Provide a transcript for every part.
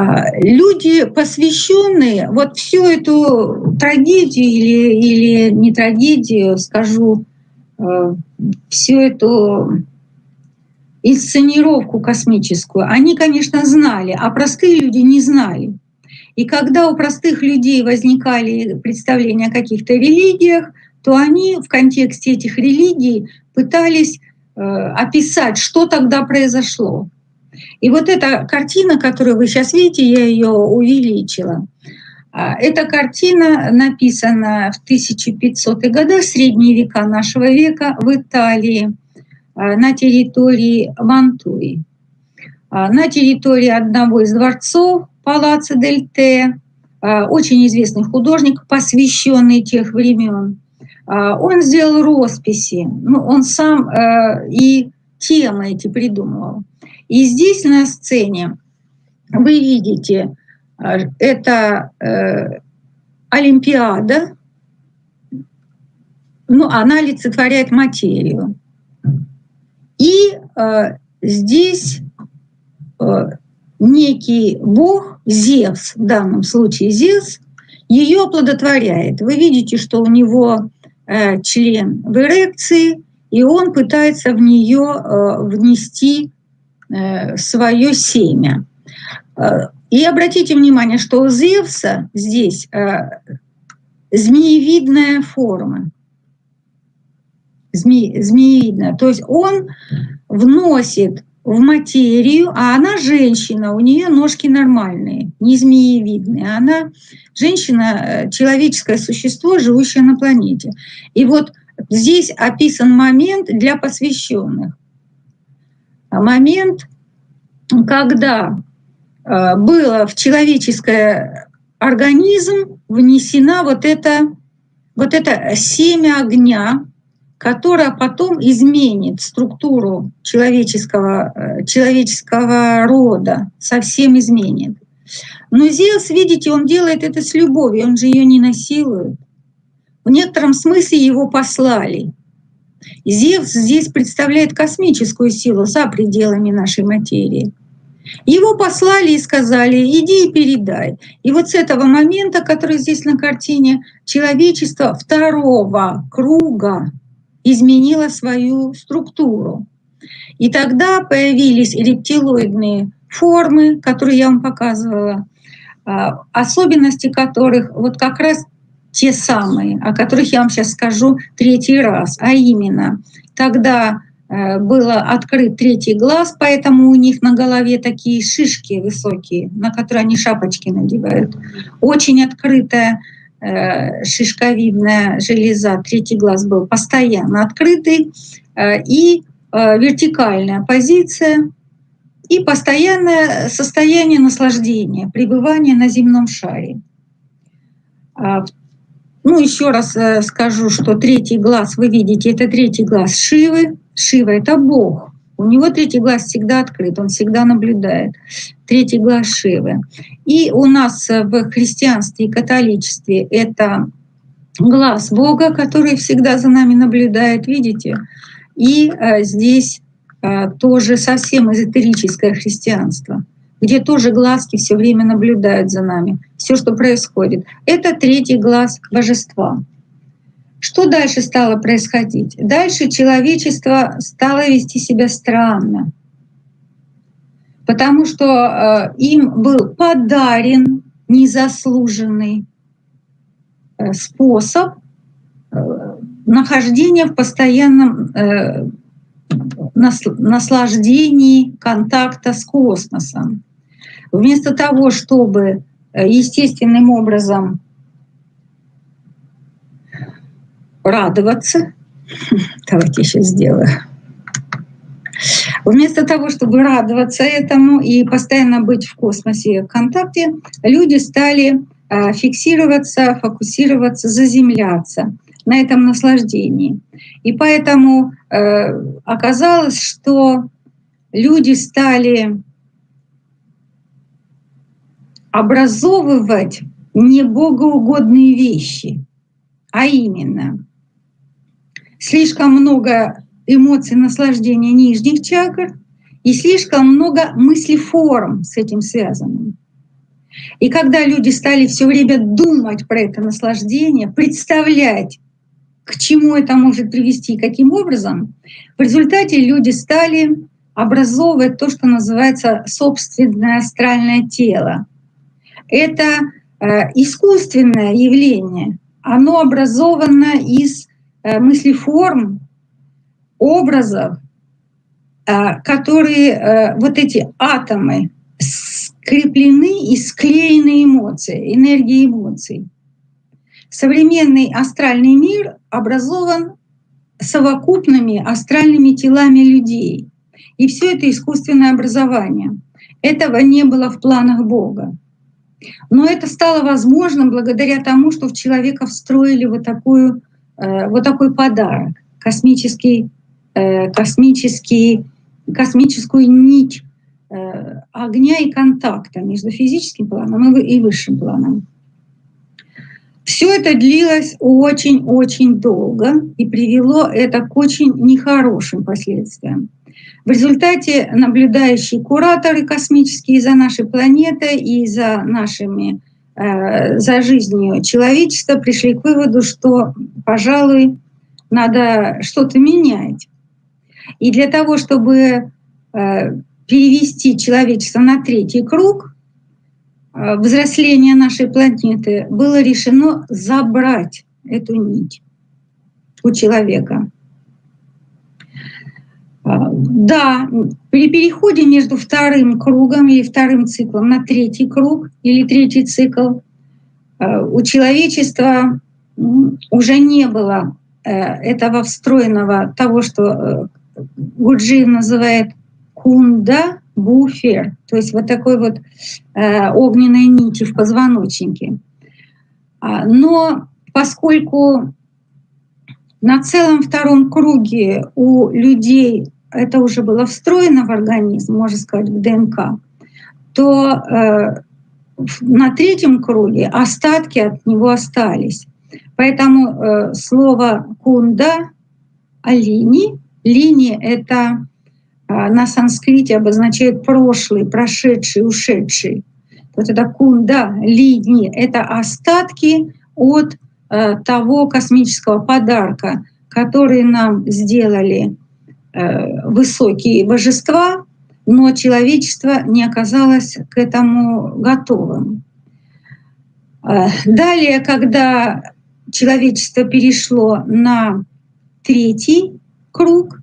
А, люди, посвященные, вот всю эту трагедию или, или не трагедию, скажу, э, всю эту инсценировку космическую, они, конечно, знали, а простые люди не знали. И когда у простых людей возникали представления о каких-то религиях, то они в контексте этих религий пытались э, описать, что тогда произошло. И вот эта картина, которую вы сейчас видите, я ее увеличила. А, эта картина написана в 1500-х годах, средние века нашего века, в Италии, а, на территории Мантуи. А, на территории одного из дворцов Палаццо дель Те, очень известный художник, посвященный тех времен. Он сделал росписи, ну, он сам э, и темы эти придумывал. И здесь на сцене вы видите, э, это э, Олимпиада, ну, она олицетворяет материю. И э, здесь э, некий бог, Зевс, в данном случае Зевс, ее оплодотворяет. Вы видите, что у него э, член в эрекции, и он пытается в нее э, внести Э, свое семя. Э, и обратите внимание, что у Зевса здесь змеевидная форма. Зме, змеевидная. То есть он вносит в материю, а она женщина, у нее ножки нормальные, не змеевидные. Она женщина, человеческое существо, живущее на планете. И вот здесь описан момент для посвященных момент, когда э, было в человеческий организм внесена вот это, вот это семя огня, которое потом изменит структуру человеческого, э, человеческого рода, совсем изменит. Но Зевс, видите, он делает это с любовью, он же ее не насилует. В некотором смысле его послали. Зевс здесь представляет космическую силу за пределами нашей материи. Его послали и сказали, иди и передай. И вот с этого момента, который здесь на картине, человечество второго круга изменило свою структуру. И тогда появились рептилоидные формы, которые я вам показывала, а, особенности которых вот как раз те самые, о которых я вам сейчас скажу третий раз, а именно, тогда э, был открыт третий глаз, поэтому у них на голове такие шишки высокие, на которые они шапочки надевают. Очень открытая э, шишковидная железа, третий глаз был постоянно открытый, э, и вертикальная позиция, и постоянное состояние наслаждения, пребывания на земном шаре. Ну, еще раз э, скажу, что третий глаз, вы видите, это третий глаз Шивы. Шива — это Бог. У него третий глаз всегда открыт, он всегда наблюдает. Третий глаз Шивы. И у нас в христианстве и католичестве это глаз Бога, который всегда за нами наблюдает, видите? И э, здесь э, тоже совсем эзотерическое христианство — где тоже глазки все время наблюдают за нами, все, что происходит. Это третий глаз божества. Что дальше стало происходить? Дальше человечество стало вести себя странно, потому что э, им был подарен незаслуженный э, способ э, нахождения в постоянном наслаждении контакта с космосом. Вместо того, чтобы э, естественным образом радоваться, давайте сейчас сделаю, Вместо того, чтобы радоваться этому и постоянно быть в космосе в контакте, люди стали э, фиксироваться, фокусироваться, заземляться на этом наслаждении. И поэтому э, оказалось, что люди стали образовывать небогоугодные вещи, а именно слишком много эмоций наслаждения нижних чакр и слишком много мыслеформ с этим связанным. И когда люди стали все время думать про это наслаждение, представлять, к чему это может привести и каким образом, в результате люди стали образовывать то, что называется собственное астральное тело. Это э, искусственное явление, оно образовано из э, мыслеформ, образов, э, которые, вот эти атомы, скреплены и склеены эмоции, энергии эмоций. Современный астральный мир образован совокупными астральными телами людей. И все это искусственное образование. Этого не было в планах Бога. Но это стало возможным благодаря тому, что в человека встроили вот, такую, э, вот такой подарок, космический, э, космический, космическую нить э, огня и контакта между физическим планом и высшим планом. Все это длилось очень-очень долго и привело это к очень нехорошим последствиям. В результате наблюдающие кураторы космические за нашей планетой и за нашими э, за жизнью человечества пришли к выводу, что, пожалуй, надо что-то менять. И для того, чтобы э, перевести человечество на третий круг э, взросления нашей планеты, было решено забрать эту нить у человека. Да, при переходе между вторым кругом или вторым циклом на третий круг или третий цикл а, у человечества уже не было э, этого встроенного того, что э, Гуджи называет кунда буфер, то есть вот такой вот э, огненной нити в позвоночнике. А, но поскольку на целом втором круге у людей это уже было встроено в организм, можно сказать, в ДНК, то э, на третьем круге остатки от него остались. Поэтому э, слово кунда алини, лини это э, на санскрите обозначает прошлый, прошедший, ушедший. Вот это кунда, лини, это остатки от э, того космического подарка, который нам сделали высокие божества, но человечество не оказалось к этому готовым. Э, далее, когда человечество перешло на третий круг,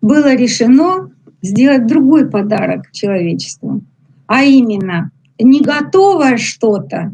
было решено сделать другой подарок человечеству, а именно не готовое что-то